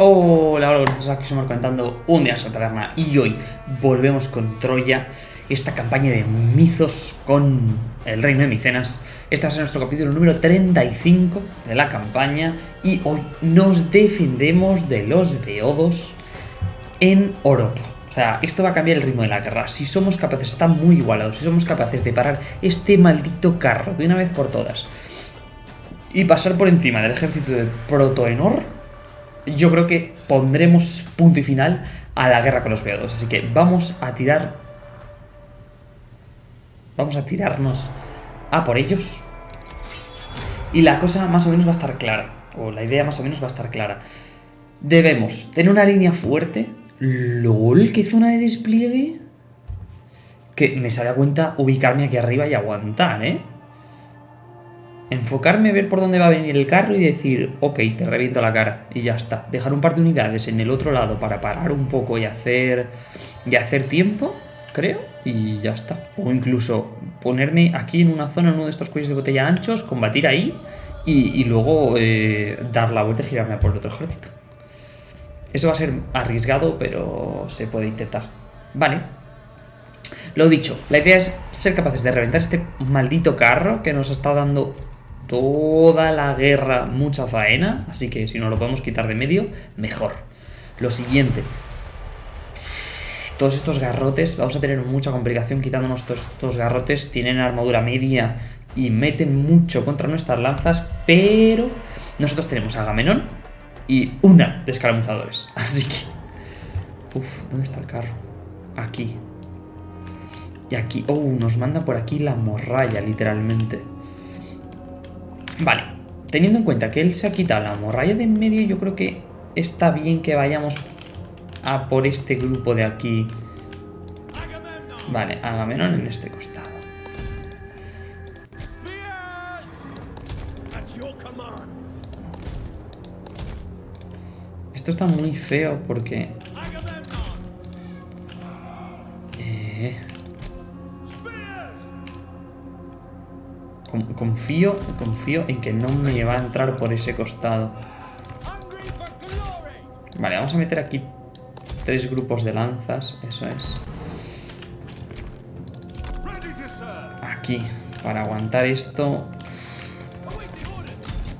Hola, hola, aquí estamos comentando un día en taberna y hoy volvemos con Troya, esta campaña de Mizos con el reino de Micenas. Este va a ser nuestro capítulo número 35 de la campaña y hoy nos defendemos de los beodos en Oropo. O sea, esto va a cambiar el ritmo de la guerra. Si somos capaces, está muy igualados, si somos capaces de parar este maldito carro de una vez por todas y pasar por encima del ejército de Protoenor, yo creo que pondremos punto y final a la guerra con los veados. Así que vamos a tirar... Vamos a tirarnos a por ellos. Y la cosa más o menos va a estar clara. O la idea más o menos va a estar clara. Debemos tener una línea fuerte. LOL, qué zona de despliegue. Que me sale a cuenta ubicarme aquí arriba y aguantar, ¿eh? Enfocarme, ver por dónde va a venir el carro y decir, ok, te reviento la cara y ya está. Dejar un par de unidades en el otro lado para parar un poco y hacer, y hacer tiempo, creo, y ya está. O incluso ponerme aquí en una zona, en uno de estos cuellos de botella anchos, combatir ahí y, luego eh, dar la vuelta y girarme por el otro ejército. Eso va a ser arriesgado, pero se puede intentar. Vale. Lo dicho, la idea es ser capaces de reventar este maldito carro que nos está dando toda la guerra mucha faena, así que si nos lo podemos quitar de medio, mejor. Lo siguiente, todos estos garrotes, vamos a tener mucha complicación quitándonos todos estos garrotes, tienen armadura media y meten mucho contra nuestras lanzas, pero nosotros tenemos a Agamenón y una de escaramuzadores, así que... Uf, ¿dónde está el carro? Aquí. Y aquí, oh, nos manda por aquí la morralla, literalmente. Vale, teniendo en cuenta que él se ha quitado la morralla de en medio, yo creo que está bien que vayamos a por este grupo de aquí. Vale, Agamenón en este costado. Esto está muy feo porque... Confío, confío en que no me va a entrar por ese costado. Vale, vamos a meter aquí tres grupos de lanzas, eso es. Aquí, para aguantar esto.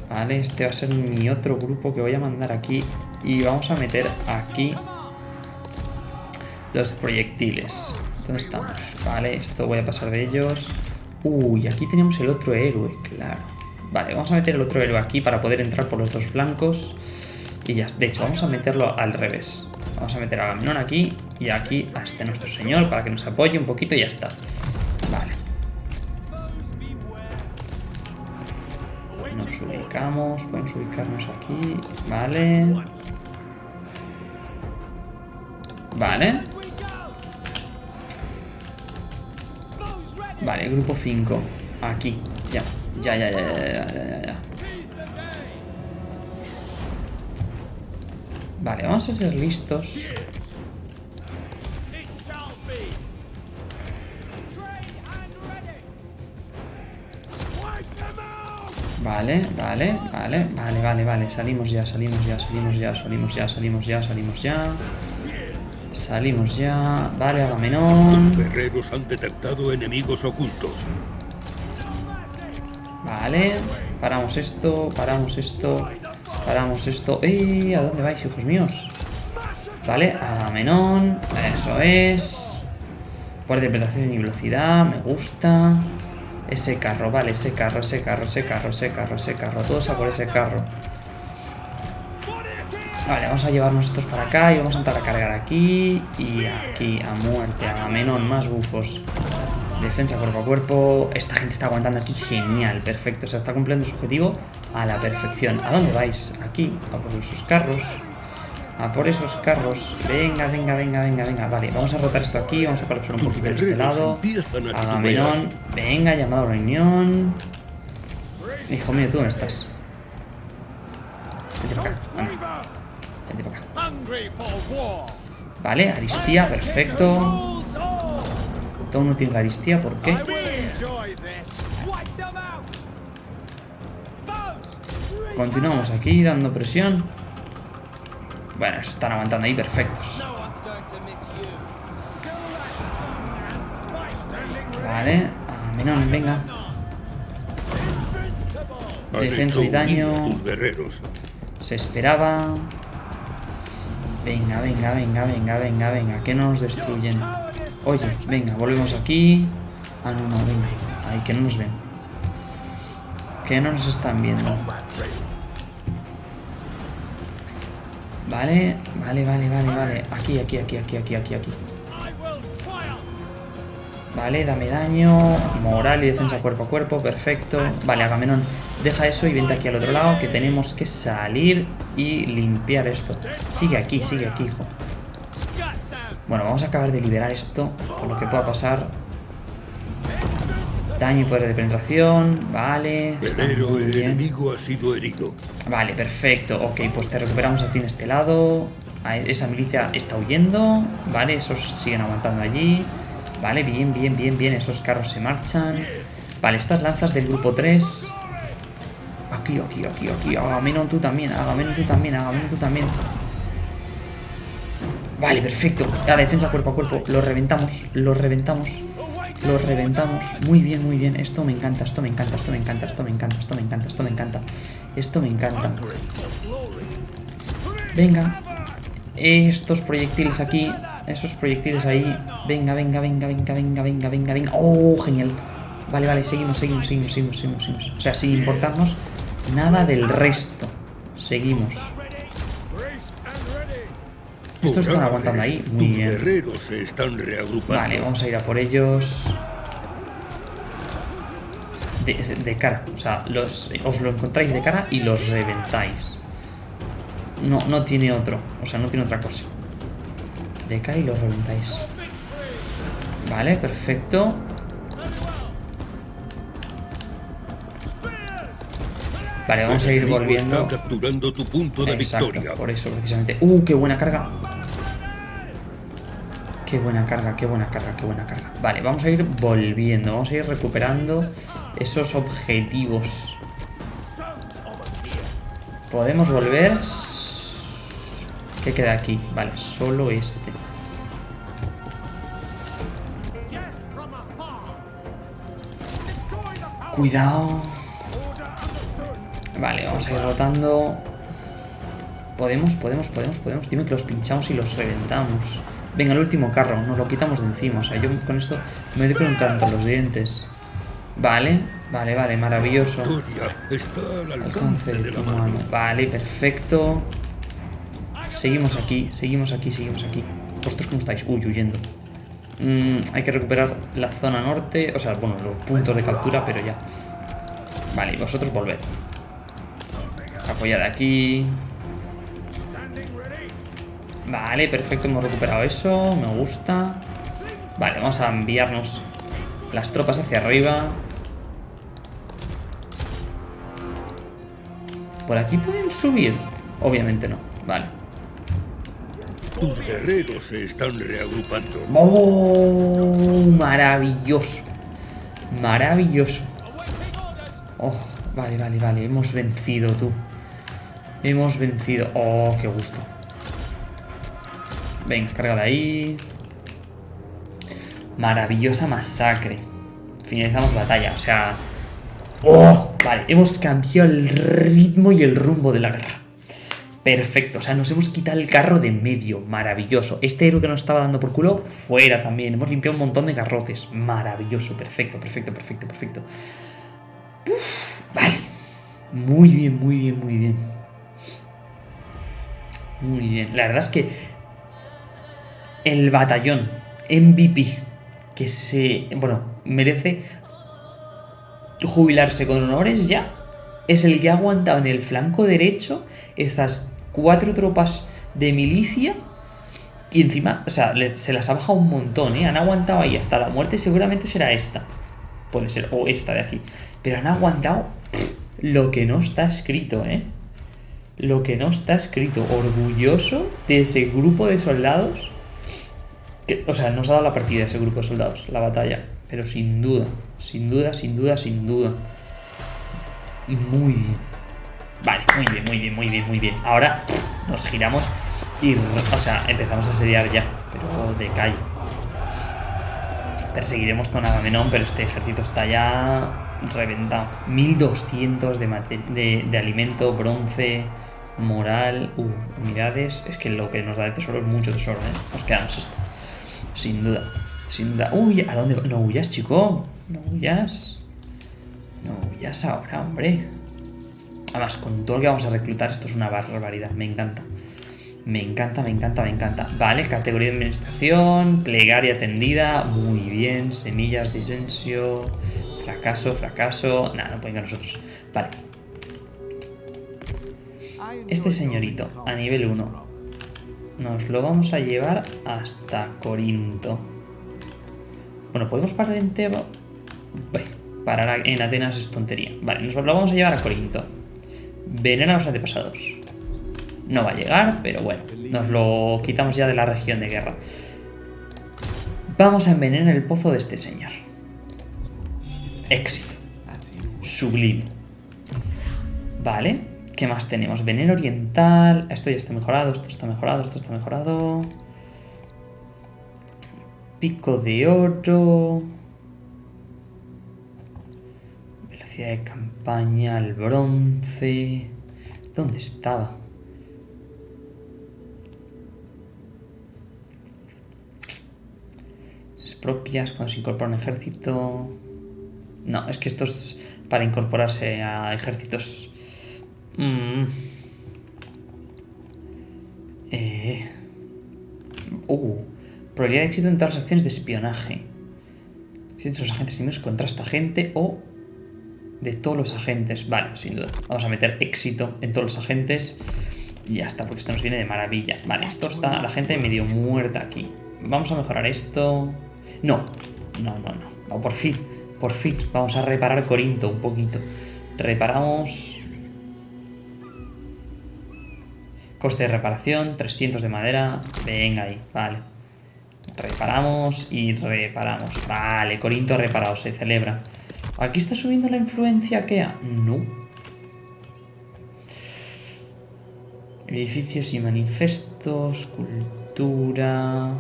Vale, este va a ser mi otro grupo que voy a mandar aquí. Y vamos a meter aquí los proyectiles. ¿Dónde estamos? Vale, esto voy a pasar de ellos. Uy, aquí tenemos el otro héroe, claro. Vale, vamos a meter el otro héroe aquí para poder entrar por los dos flancos. Y ya, de hecho, vamos a meterlo al revés. Vamos a meter a Agamenón aquí y aquí a este nuestro señor para que nos apoye un poquito y ya está. Vale. Nos ubicamos, podemos ubicarnos aquí. Vale. Vale. Vale, grupo 5. Aquí. Ya. Ya, ya, ya, ya, ya, ya, Vale, vamos a ser listos. Vale, vale, vale, vale, vale, vale. Salimos ya, salimos ya, salimos ya, salimos ya, salimos ya, salimos ya. Salimos ya. Vale, Agamenón. Los guerreros han detectado enemigos ocultos. Vale. Paramos esto, paramos esto, paramos esto. ¡Eh! ¿A dónde vais, hijos míos? Vale, Agamenón. Eso es. Por interpretación y velocidad. Me gusta. Ese carro, vale, ese carro, ese carro, ese carro, ese carro, ese carro. Todos a por ese carro. Vale, vamos a llevarnos estos para acá y vamos a entrar a cargar aquí y aquí a muerte, a Menón, más bufos. Defensa cuerpo a cuerpo. Esta gente está aguantando aquí genial, perfecto. O sea, está cumpliendo su objetivo a la perfección. ¿A dónde vais? Aquí, a por esos carros. A por esos carros. Venga, venga, venga, venga, venga. Vale, vamos a rotar esto aquí. Vamos a colapsar un poquito de este lado. Agamenón. Venga, llamado a reunión. Hijo mío, ¿tú dónde estás? Vete para acá. Vale, Aristía, perfecto. Todo no tiene la Aristía, ¿por qué? Continuamos aquí dando presión. Bueno, están aguantando ahí perfectos. Vale, a Menón, venga. Defensa y daño. Se esperaba. Venga, venga, venga, venga, venga, venga. Que no nos destruyen. Oye, venga, volvemos aquí. Ah, no, no, venga. Ahí, que no nos ven. Que no nos están viendo. Vale, vale, vale, vale, vale. Aquí, aquí, aquí, aquí, aquí, aquí, aquí. Vale, dame daño. Moral y defensa cuerpo a cuerpo. Perfecto. Vale, Agamenón, deja eso y vente aquí al otro lado. Que tenemos que salir y limpiar esto. Sigue aquí, sigue aquí, hijo. Bueno, vamos a acabar de liberar esto. Por lo que pueda pasar. Daño y poder de penetración. Vale. bien. enemigo ha sido herido. Vale, perfecto. Ok, pues te recuperamos a ti en este lado. Esa milicia está huyendo. Vale, esos siguen aguantando allí. Vale, bien, bien, bien, bien. Esos carros se marchan. Vale, estas lanzas del grupo 3. Aquí, aquí, aquí, aquí. Agamenón tú también. Agamenón tú también. Agamenón tú también. Vale, perfecto. La defensa cuerpo a cuerpo. Lo reventamos. Lo reventamos. Lo reventamos. Muy bien, muy bien. Esto me encanta, esto me encanta, esto me encanta, esto me encanta, esto me encanta, esto me encanta. Esto me encanta. Venga. Estos proyectiles aquí. Esos proyectiles ahí. Venga, venga, venga, venga, venga, venga, venga, venga. Oh, genial. Vale, vale, seguimos, seguimos, seguimos, seguimos, seguimos, seguimos. O sea, sin importarnos nada del resto. Seguimos. Estos están aguantando ahí. Muy bien. Vale, vamos a ir a por ellos. De, de cara, o sea, los, os lo encontráis de cara y los reventáis. No, no tiene otro, o sea, no tiene otra cosa. De cara y los reventáis. Vale, perfecto. Vale, vamos a ir volviendo. Está capturando tu punto de Exacto, victoria. por eso precisamente. ¡Uh, qué buena carga! Qué buena carga, qué buena carga, qué buena carga. Vale, vamos a ir volviendo, vamos a ir recuperando esos objetivos. ¿Podemos volver? ¿Qué queda aquí? Vale, solo este. Cuidado. Vale, vamos a ir rotando. Podemos, podemos, podemos, podemos. Dime que los pinchamos y los reventamos. Venga, el último carro, nos lo quitamos de encima. O sea, yo con esto me doy con un canto a los dientes. Vale, vale, vale, maravilloso. Alcance de tu mano. Vale, perfecto. Seguimos aquí, seguimos aquí, seguimos aquí. ¿Vosotros cómo estáis? Uy, huyendo. Mm, hay que recuperar la zona norte. O sea, bueno, los puntos de captura, pero ya. Vale, y vosotros volved. Apoyad aquí. Vale, perfecto, hemos recuperado eso. Me gusta. Vale, vamos a enviarnos las tropas hacia arriba. ¿Por aquí pueden subir? Obviamente no. Vale. Tus guerreros se están reagrupando. ¡Oh! Maravilloso. Maravilloso. Oh, vale, vale, vale. Hemos vencido, tú. Hemos vencido. Oh, qué gusto. Venga, carga ahí. Maravillosa masacre. Finalizamos batalla, o sea... ¡Oh! Vale, hemos cambiado el ritmo y el rumbo de la guerra. Perfecto, o sea, nos hemos quitado el carro de medio, maravilloso. Este héroe que nos estaba dando por culo, fuera también. Hemos limpiado un montón de garrotes, maravilloso, perfecto, perfecto, perfecto, perfecto. Vale, muy bien, muy bien, muy bien. Muy bien, la verdad es que el batallón MVP que se, bueno, merece jubilarse con honores ya es el que ha aguantado en el flanco derecho esas cuatro tropas de milicia y encima, o sea, se las ha bajado un montón, ¿eh? Han aguantado ahí hasta la muerte, seguramente será esta. Puede ser, o esta de aquí. Pero han aguantado lo que no está escrito, ¿eh? Lo que no está escrito. Orgulloso de ese grupo de soldados. Que, o sea, nos ha dado la partida ese grupo de soldados, la batalla. Pero sin duda, sin duda, sin duda, sin duda. Muy bien. Vale, muy bien, muy bien, muy bien, muy bien. Ahora nos giramos Y, o sea, empezamos a asediar ya, pero de calle. Perseguiremos con Agamenón, pero este ejército está ya reventado. 1200 de, de, de alimento, bronce, moral, unidades. Es que lo que nos da de tesoro es mucho tesoro, ¿eh? Nos quedamos esto. Sin duda, sin duda. Uy, ¿a dónde? No huyas, chico. No huyas. No huyas ahora, hombre. Además, con todo lo que vamos a reclutar, esto es una barbaridad. Me encanta. Me encanta, me encanta, me encanta. Vale, categoría de administración, plegaria atendida. Muy bien, semillas, disensio. Fracaso, fracaso. Nada, no pueden con nosotros. Vale. Este señorito, a nivel 1, nos lo vamos a llevar hasta Corinto. Bueno, ¿podemos parar en Tebo? parar en Atenas es tontería. Vale, nos lo vamos a llevar a Corinto. Venera a los antepasados. No va a llegar, pero bueno, nos lo quitamos ya de la región de guerra. Vamos a envenenar el pozo de este señor. Éxito. Sublime. Vale. ¿Qué más tenemos? Veneno oriental. Esto ya está mejorado, esto está mejorado, esto está mejorado. Pico de oro. De campaña, el bronce. ¿Dónde estaba? propias cuando se incorpora un ejército. No, es que esto es para incorporarse a ejércitos Mm. Eh. Uh. Probabilidad de éxito en todas las acciones de espionaje. Si los agentes enemigos contra esta gente o de todos los agentes. Vale, sin duda. Vamos a meter éxito en todos los agentes. Y ya está, porque esto nos viene de maravilla. Vale, esto está la gente medio muerta aquí. Vamos a mejorar esto. No, no, no, no. por fin, por fin. Vamos a reparar Corinto un poquito. Reparamos Coste de reparación, 300 de madera. Venga ahí, vale. Reparamos y reparamos. Vale, Corinto reparado, se celebra. ¿Aquí está subiendo la influencia Kea? No. Edificios y manifestos, cultura...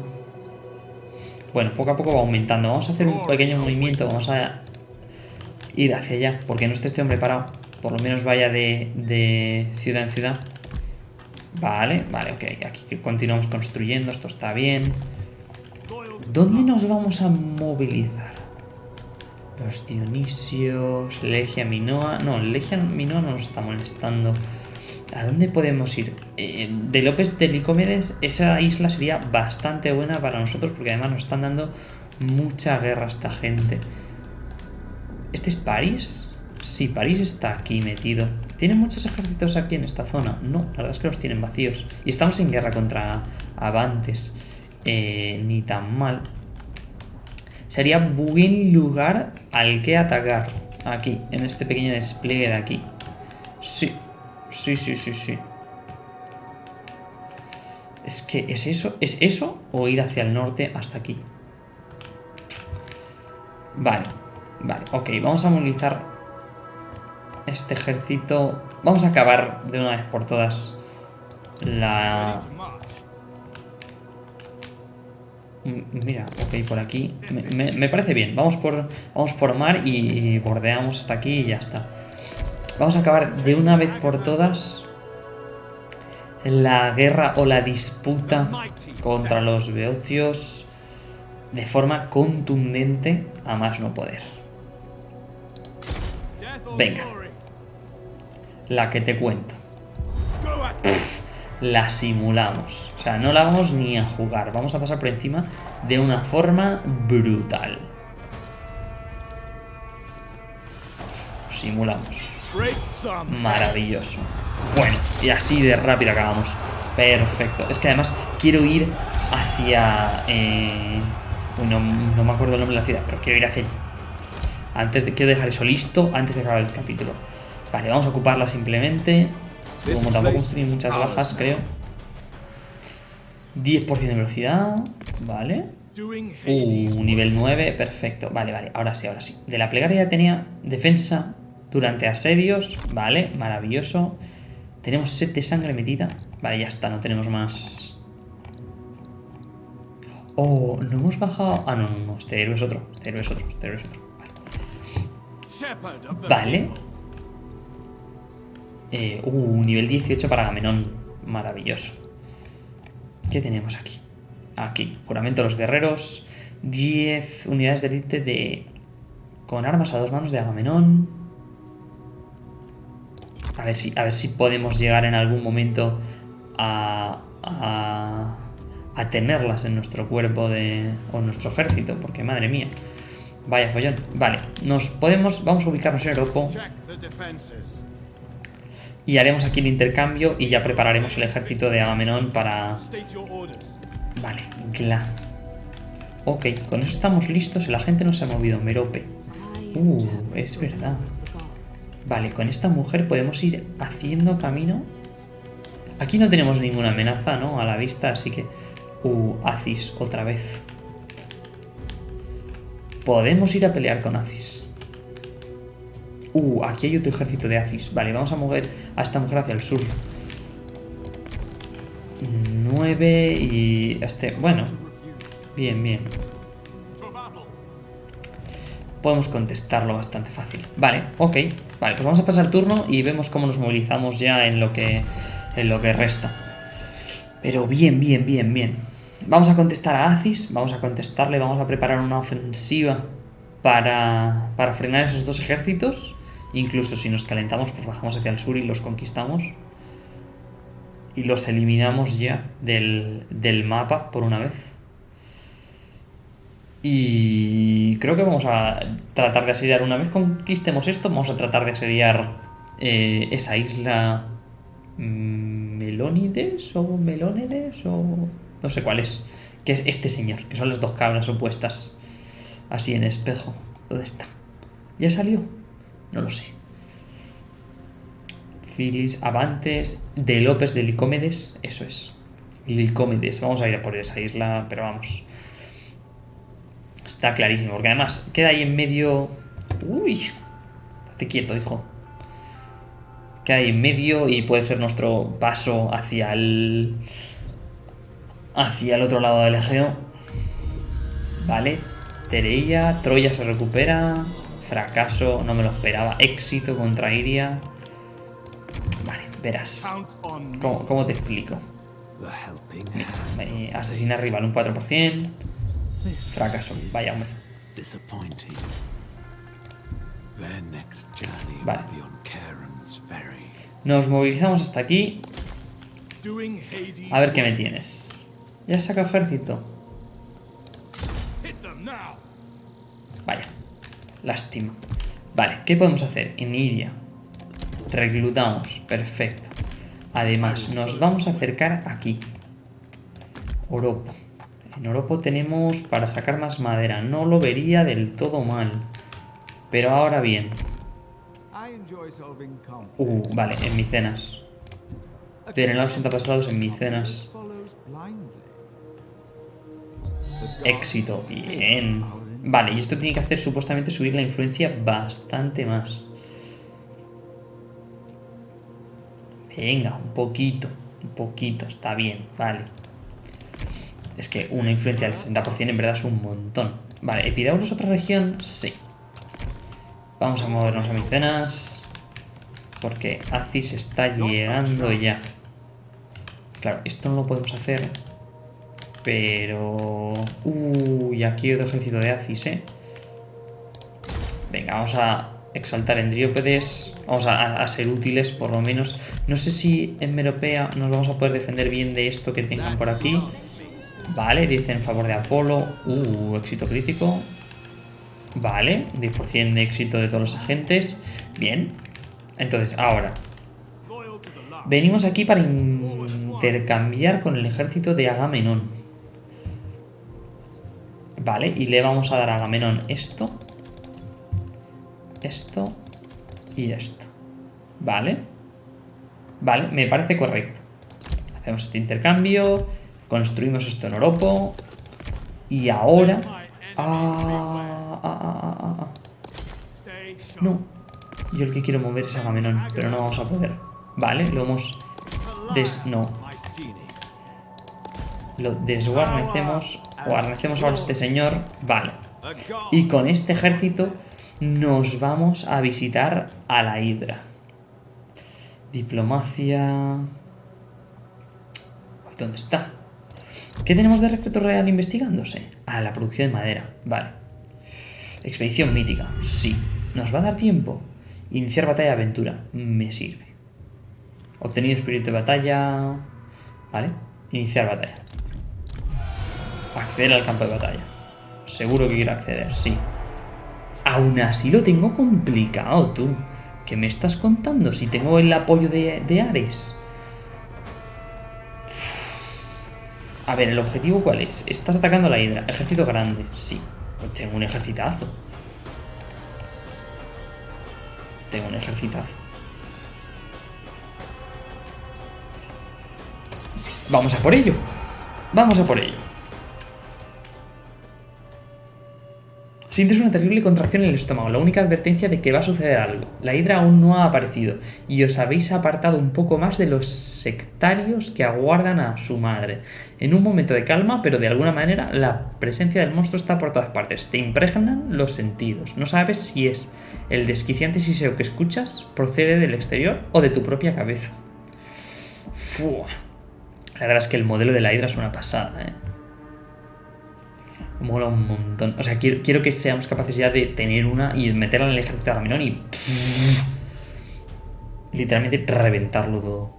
Bueno, poco a poco va aumentando. Vamos a hacer un pequeño movimiento. Vamos a ir hacia allá. Porque no esté este hombre parado. Por lo menos vaya de, de ciudad en ciudad. Vale, vale, ok. Aquí continuamos construyendo, esto está bien. ¿Dónde nos vamos a movilizar? Los Dionisios, Legia Minoa... No, Legia Minoa no nos está molestando. ¿A dónde podemos ir? Eh, de López de Licomedes, esa isla sería bastante buena para nosotros porque además nos están dando mucha guerra esta gente. ¿Este es París? Sí, París está aquí metido. ¿Tienen muchos ejércitos aquí en esta zona? No, la verdad es que los tienen vacíos. Y estamos en guerra contra Avantes. Eh, ni tan mal. Sería buen lugar al que atacar. Aquí, en este pequeño despliegue de aquí. Sí, sí, sí, sí, sí. Es que, ¿es eso? ¿Es eso? ¿O ir hacia el norte hasta aquí? Vale, vale, ok. Vamos a movilizar este ejército... Vamos a acabar de una vez por todas la... Mira, ok, por aquí. Me, parece bien. Vamos por, vamos por mar y, bordeamos hasta aquí y ya está. Vamos a acabar de una vez por todas la guerra o la disputa contra los beocios de forma contundente a más no poder. Venga la que te cuento. La simulamos. O sea, no la vamos ni a jugar. Vamos a pasar por encima de una forma brutal. Simulamos. Maravilloso. Bueno, y así de rápido acabamos. Perfecto. Es que además quiero ir hacia... Eh... No, no, me acuerdo el nombre de la ciudad, pero quiero ir hacia allí. Antes de, quiero dejar eso listo antes de acabar el capítulo. Vale, vamos a ocuparla simplemente. Como tampoco tiene muchas bajas, creo. 10% de velocidad. Vale. Uh, nivel 9, perfecto. Vale, vale, ahora sí, ahora sí. De la plegaria ya tenía defensa durante asedios. Vale, maravilloso. Tenemos 7 de sangre metida. Vale, ya está, no tenemos más. Oh, no hemos bajado. Ah, no, no, no. Este héroe es otro. Este héroe es otro. Este héroe es otro. Vale. Vale. Eh, uh, nivel 18 para Agamenón. Maravilloso. ¿Qué tenemos aquí? Aquí, juramento de los guerreros. 10 unidades de élite de... Con armas a dos manos de Agamenón. A ver si, a ver si podemos llegar en algún momento a, a, a tenerlas en nuestro cuerpo de, o en nuestro ejército, porque madre mía. Vaya follón. Vale, nos podemos, vamos a ubicarnos en Europa y haremos aquí el intercambio y ya prepararemos el ejército de Agamenón para... Vale, Gla. Ok, con eso estamos listos. La gente no se ha movido. Merope. Uh, es verdad. Vale, con esta mujer podemos ir haciendo camino. Aquí no tenemos ninguna amenaza, ¿no? A la vista, así que... Uh, Aziz, otra vez. Podemos ir a pelear con Aziz. Uh, aquí hay otro ejército de Aziz. Vale, vamos a mover a esta mujer hacia el sur. 9 y este... Bueno, bien, bien. Podemos contestarlo bastante fácil. Vale, ok. Vale, pues vamos a pasar turno y vemos cómo nos movilizamos ya en lo que, en lo que resta. Pero bien, bien, bien, bien. Vamos a contestar a Aziz, vamos a contestarle, vamos a preparar una ofensiva para, para frenar esos dos ejércitos. Incluso si nos calentamos, pues bajamos hacia el sur y los conquistamos. Y los eliminamos ya del, del mapa por una vez. Y creo que vamos a tratar de asediar, una vez conquistemos esto, vamos a tratar de asediar eh, esa isla mm, Melónides o Melónides o no sé cuál es, que es este señor, que son las dos cabras opuestas, así en espejo. ¿Dónde está? ¿Ya salió? No lo sé. Filis Avantes de López de Licómedes, eso es. Licómedes, vamos a ir a por esa isla, pero vamos. Está clarísimo, porque además queda ahí en medio... Uy, estate quieto, hijo. Queda ahí en medio y puede ser nuestro paso hacia el... Hacia el otro lado del Egeo. Vale, Tereia, Troya se recupera. Fracaso, no me lo esperaba. Éxito contra Iria. Vale, verás. ¿Cómo, cómo te explico? Mira, asesina rival un 4%. Fracaso, vaya hombre. Vale. Nos movilizamos hasta aquí. A ver qué me tienes. Ya saca ejército. Lástima. Vale, ¿qué podemos hacer? En Iria. Reclutamos. Perfecto. Además, nos vamos a acercar aquí. Oropo. En Oropo tenemos para sacar más madera. No lo vería del todo mal. Pero ahora bien. Uh, vale, en Micenas. Pero en los antepasados en Micenas. Éxito. Bien. Vale, y esto tiene que hacer supuestamente subir la influencia bastante más. Venga, un poquito. Un poquito, está bien, vale. Es que una influencia del 60% en verdad es un montón. Vale, ¿Epidauros otra región? Sí. Vamos a movernos a Micenas. Porque Aziz está llegando ya. Claro, esto no lo podemos hacer. Pero... Uy, aquí otro ejército de Aziz, ¿eh? Venga, vamos a exaltar Endriópedes. Vamos a, ser útiles, por lo menos. No sé si en Meropea nos vamos a poder defender bien de esto que tengan por aquí. Vale, dice en favor de Apolo. Uh, éxito crítico. Vale, 10% de éxito de todos los agentes. Bien. Entonces, ahora. Venimos aquí para intercambiar con el ejército de Agamenón. Vale, y le vamos a dar a Agamenón esto. Esto. Y esto. Vale. Vale, me parece correcto. Hacemos este intercambio. Construimos esto en Oropo. Y ahora... Ah, ah, ah, ah, ah. No. Yo el que quiero mover es Agamenón, pero no vamos a poder. Vale, lo hemos... Des... No. Lo desguarnecemos. Guarnecemos ahora a este señor. Vale. Y con este ejército nos vamos a visitar a la Hidra. Diplomacia... ¿Dónde está? ¿Qué tenemos de recreto real investigándose? Ah, la producción de madera. Vale. Expedición mítica. Sí. ¿Nos va a dar tiempo? Iniciar batalla de aventura. Me sirve. Obtenido espíritu de batalla. Vale. Iniciar batalla. Acceder al campo de batalla. Seguro que quiero acceder, sí. Aún así lo tengo complicado, tú. ¿Qué me estás contando si tengo el apoyo de, Ares? A ver, ¿el objetivo cuál es? Estás atacando la Hidra. Ejército grande, sí. Pues tengo un ejercitazo. Tengo un ejercitazo. Vamos a por ello. Vamos a por ello. Sientes una terrible contracción en el estómago, la única advertencia de que va a suceder algo. La hidra aún no ha aparecido y os habéis apartado un poco más de los sectarios que aguardan a su madre. En un momento de calma, pero de alguna manera, la presencia del monstruo está por todas partes. Te impregnan los sentidos. No sabes si es el desquiciante siseo que escuchas procede del exterior o de tu propia cabeza. La verdad es que el modelo de la hidra es una pasada, ¿eh? Mola un montón. O sea, quiero, que seamos capaces ya de tener una y meterla en el ejército de Agamenón y... Literalmente reventarlo todo.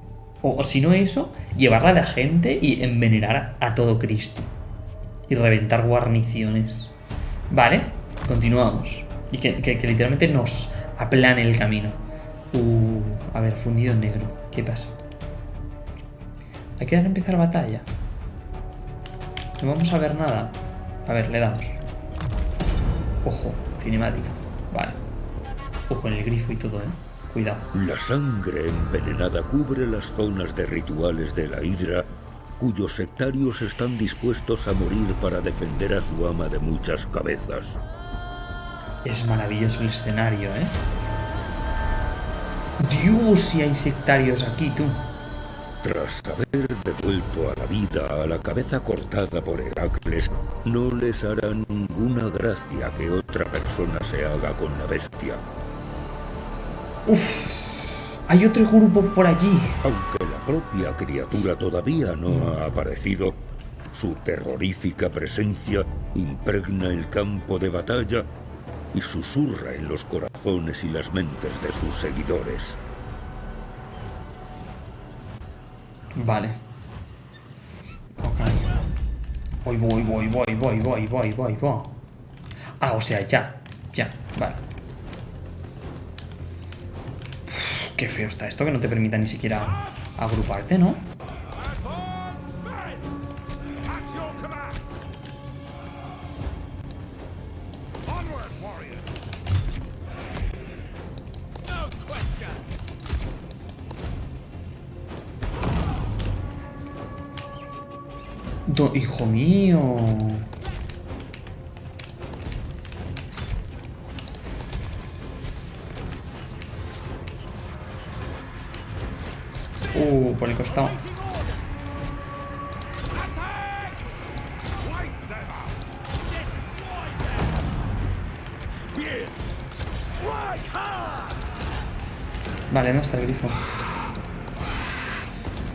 O, si no eso, llevarla de agente y envenenar a, todo Cristo. Y reventar guarniciones. Vale, continuamos. Y que, literalmente nos aplane el camino. Uh, a ver, fundido en negro. ¿Qué pasa? Hay que dar a empezar batalla. No vamos a ver nada. A ver, le damos. Ojo, cinemática. Vale. Ojo en el grifo y todo, ¿eh? Cuidado. La sangre envenenada cubre las zonas de rituales de la Hidra, cuyos sectarios están dispuestos a morir para defender a su ama de muchas cabezas. Es maravilloso el escenario, ¿eh? Dios, si hay sectarios aquí, tú. Tras haber devuelto a la vida a la cabeza cortada por Heracles, no les hará ninguna gracia que otra persona se haga con la bestia. Uf, hay otro grupo por allí. Aunque la propia criatura todavía no ha aparecido, su terrorífica presencia impregna el campo de batalla y susurra en los corazones y las mentes de sus seguidores. Vale. Ok. Voy, voy, voy, voy, voy, voy, voy, voy, voy. Ah, o sea, ya. Ya, vale. qué feo está esto que no te permita ni siquiera agruparte, ¿no? Mío. Uh, por el costado. Vale, no está el grifo.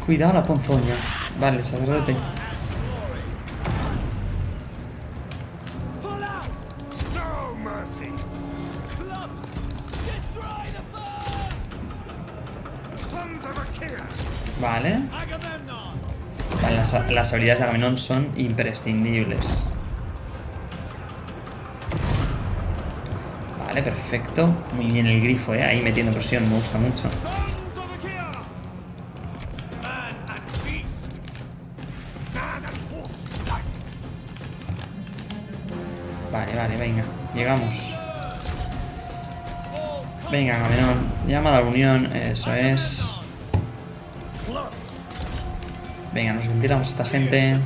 Cuidado la ponzoña. Vale, sacerdote. Las, habilidades de Agamenón son imprescindibles. Vale, perfecto. Muy bien el grifo, ¿eh? Ahí metiendo presión, me gusta mucho. Vale, vale, venga. Llegamos. Venga, Agamenón. Llamada a la unión. Eso es. Venga, nos retiramos a esta gente.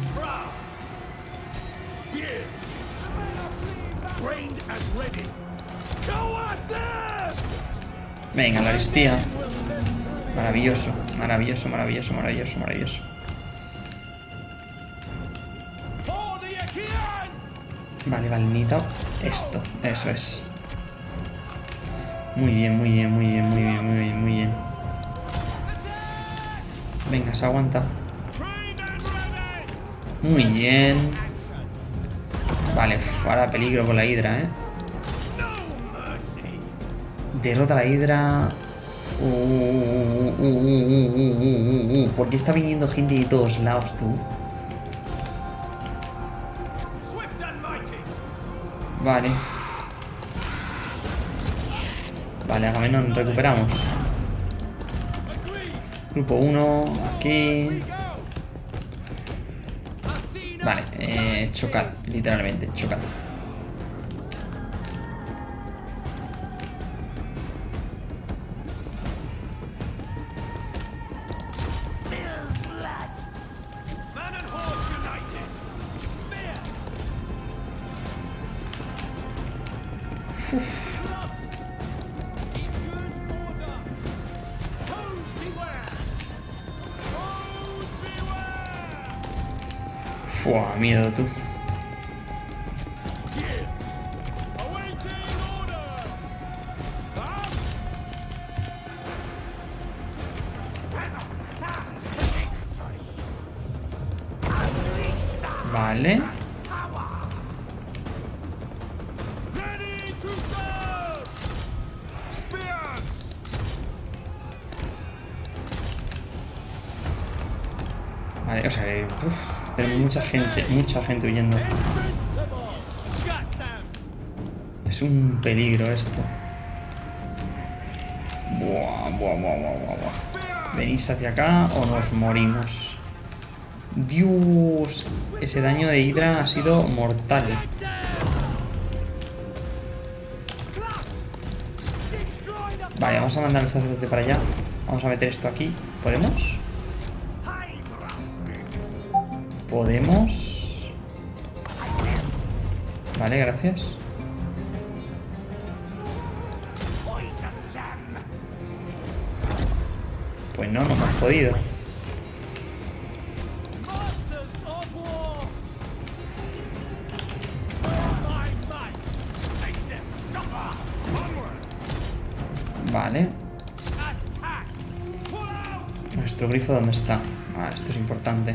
Venga, la aristía. Maravilloso, maravilloso, maravilloso, maravilloso, maravilloso. Vale, vale, esto. Eso es. Muy bien, muy bien, muy bien, muy bien, muy bien, muy bien. Venga, se aguanta. Muy bien. Vale, ahora peligro con la hidra, ¿eh? Derrota la hidra. Uh, uh, uh, ¿Por qué está viniendo gente de todos lados, tú? Vale. Vale, Agamenón, recuperamos. Grupo 1, aquí. Chocad, literalmente, chocad. Mucha gente huyendo. Es un peligro esto. Buah, buah, buah, buah, buah. ¿Venís hacia acá o nos morimos? Dios, ese daño de Hydra ha sido mortal. Vale, vamos a mandar al sacerdote para allá. Vamos a meter esto aquí. ¿Podemos? Podemos. Vale, gracias. Pues no, no hemos podido. Vale. ¿Nuestro grifo dónde está? Ah, esto es importante.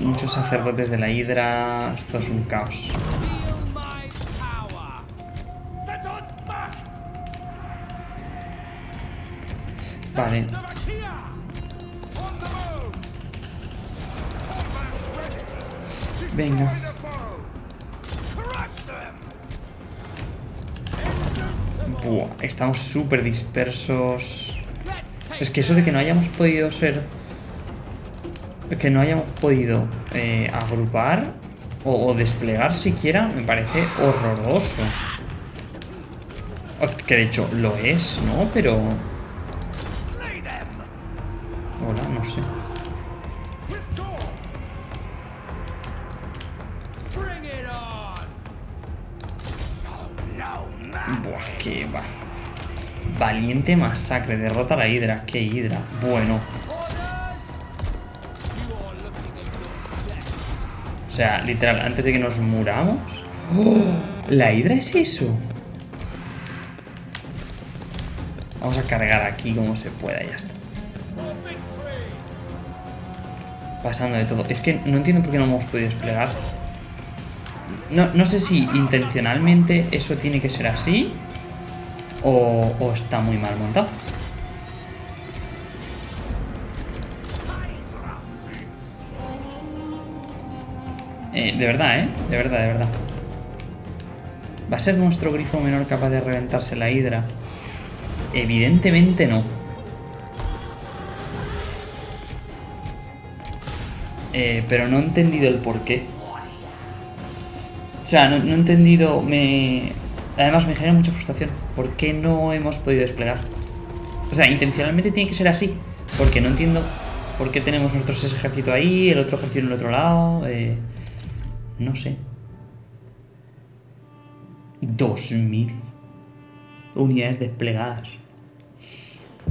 Muchos sacerdotes de la hidra. Esto es un caos. Vale. Venga. Buah, estamos súper dispersos. Es que eso de que no hayamos podido ser... Que no hayamos podido eh, agrupar o, o desplegar siquiera me parece horroroso. Que de hecho lo es, ¿no? Pero... Hola, no sé. Buah, qué va. Valiente masacre, derrota a la hidra. ¿Qué hidra? Bueno. Sea, literal, antes de que nos muramos. ¿La hidra es eso? Vamos a cargar aquí como se pueda, ya está. Pasando de todo. Es que no entiendo por qué no hemos podido desplegar. No, no sé si intencionalmente eso tiene que ser así o, o está muy mal montado. Eh, de verdad, ¿eh? De verdad, de verdad. ¿Va a ser nuestro grifo menor capaz de reventarse la hidra? Evidentemente no. Eh, pero no he entendido el porqué. O sea, no, he entendido... Me... Además me genera mucha frustración. ¿Por qué no hemos podido desplegar? O sea, intencionalmente tiene que ser así. Porque no entiendo por qué tenemos nosotros ese ejército ahí, el otro ejército en el otro lado. Eh... No sé. 2000 unidades desplegadas.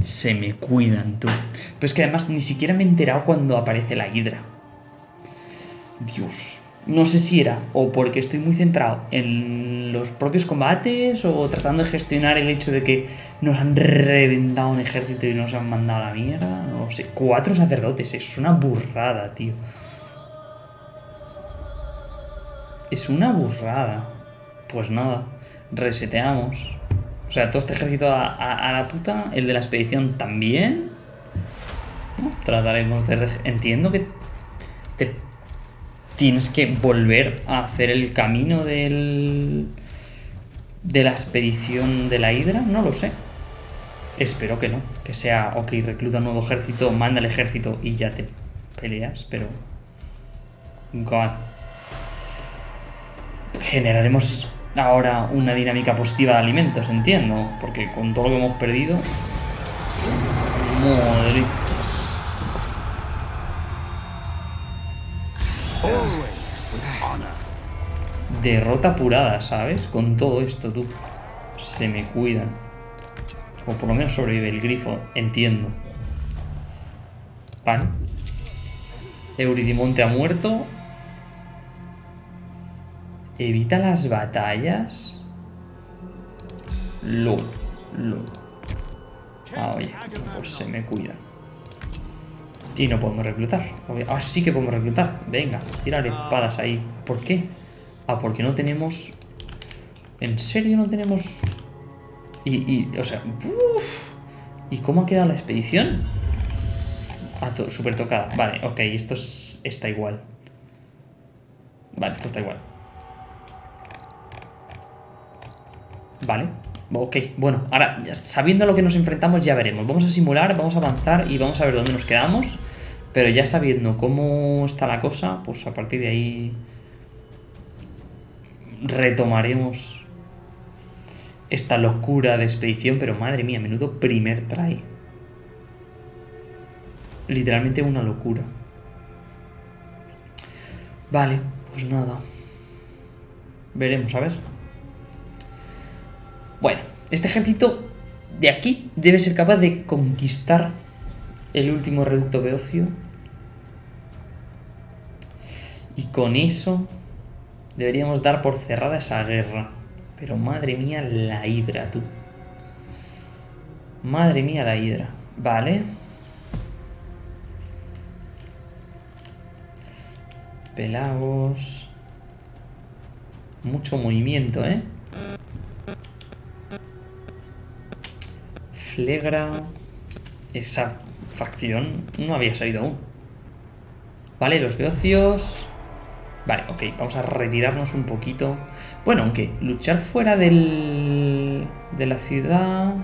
Se me cuidan, tú. Pero es que además ni siquiera me he enterado cuando aparece la hidra. Dios. No sé si era o porque estoy muy centrado en los propios combates o tratando de gestionar el hecho de que nos han reventado un ejército y nos han mandado a la mierda. No sé. Cuatro sacerdotes, es una burrada, tío. Es una burrada. Pues nada, reseteamos. O sea, todo este ejército a, la puta. El de la expedición también. Trataremos de... Entiendo que te tienes que volver a hacer el camino del... de la expedición de la Hidra. No lo sé. Espero que no. Que sea, ok, recluta un nuevo ejército, manda el ejército y ya te peleas, pero... God. Generaremos ahora una dinámica positiva de alimentos, entiendo. Porque con todo lo que hemos perdido... Madre. Derrota apurada, ¿sabes? Con todo esto, tú. Se me cuidan. O por lo menos sobrevive el grifo, entiendo. Pan. Euridimonte ha muerto. Evita las batallas. Lo. Lo. Ah, oye. Pues se me cuida. Y no podemos reclutar. Ah, sí que podemos reclutar. Venga, tirar espadas ahí. ¿Por qué? Ah, porque no tenemos... ¿En serio no tenemos...? Y, y o sea... ¿Y cómo ha quedado la expedición? Ah, súper tocada. Vale, ok, esto está igual. Vale, esto está igual. Vale, ok. Bueno, ahora, sabiendo lo que nos enfrentamos, ya veremos. Vamos a simular, vamos a avanzar y vamos a ver dónde nos quedamos. Pero ya sabiendo cómo está la cosa, pues a partir de ahí retomaremos esta locura de expedición. Pero madre mía, menudo primer try. Literalmente una locura. Vale, pues nada. Veremos, a ver. Este ejército de aquí debe ser capaz de conquistar el último reducto beocio. Y con eso deberíamos dar por cerrada esa guerra. Pero madre mía la hidra, tú. Madre mía la hidra. Vale. Pelagos. Mucho movimiento, ¿eh? Flegra. Esa facción no había salido aún. Vale, los beocios... Vale, ok, vamos a retirarnos un poquito. Bueno, aunque luchar fuera del... de la ciudad...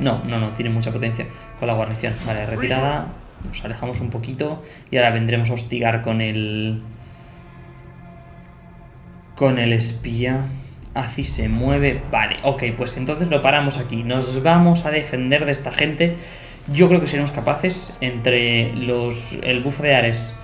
No, no, no, tiene mucha potencia con la guarnición. Vale, retirada. Nos alejamos un poquito y ahora vendremos a hostigar con el... Con el espía. Así se mueve. Vale, ok, pues entonces lo paramos aquí. Nos vamos a defender de esta gente yo creo que seremos capaces, entre los, el bufo de Ares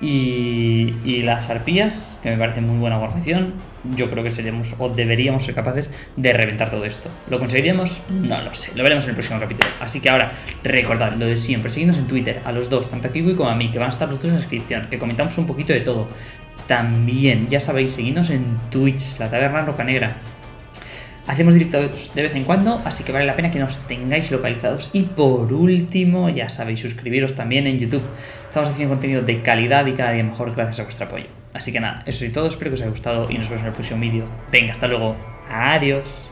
y, y, las arpías, que me parece muy buena guarnición, yo creo que seremos o deberíamos ser capaces de reventar todo esto. ¿Lo conseguiremos? No lo sé, lo veremos en el próximo capítulo. Así que ahora, recordad lo de siempre, seguidnos en Twitter, a los dos, tanto a Kiwi como a mí, que van a estar los dos en la descripción, que comentamos un poquito de todo. También, ya sabéis, seguidnos en Twitch, la taberna roca negra. Hacemos directos de vez en cuando, así que vale la pena que nos tengáis localizados. Y por último, ya sabéis, suscribiros también en YouTube. Estamos haciendo contenido de calidad y cada día mejor gracias a vuestro apoyo. Así que nada, eso es todo, espero que os haya gustado y nos vemos en el próximo vídeo. Venga, hasta luego. Adiós.